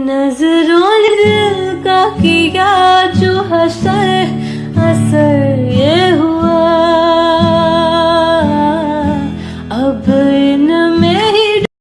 नज़रों दिल का किया जो हसर असर ये हुआ। अब न